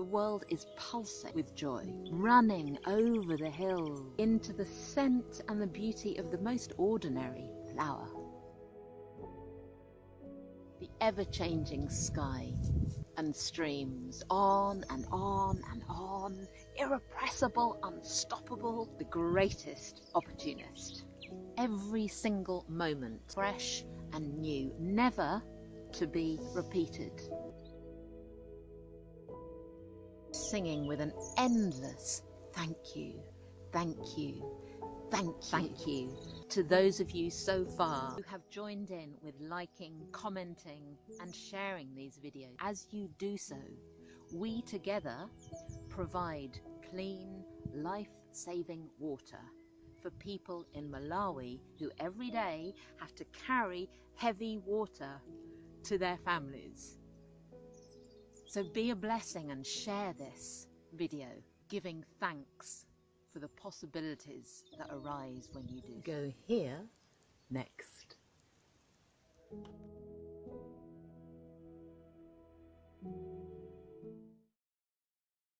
The world is pulsing with joy, running over the hill into the scent and the beauty of the most ordinary flower. The ever-changing sky and streams on and on and on, irrepressible, unstoppable, the greatest opportunist. Every single moment, fresh and new, never to be repeated. Singing with an endless thank you, thank you, thank you, thank you to those of you so far who have joined in with liking, commenting and sharing these videos. As you do so, we together provide clean, life-saving water for people in Malawi who every day have to carry heavy water to their families. So be a blessing and share this video, giving thanks for the possibilities that arise when you do. Go here next.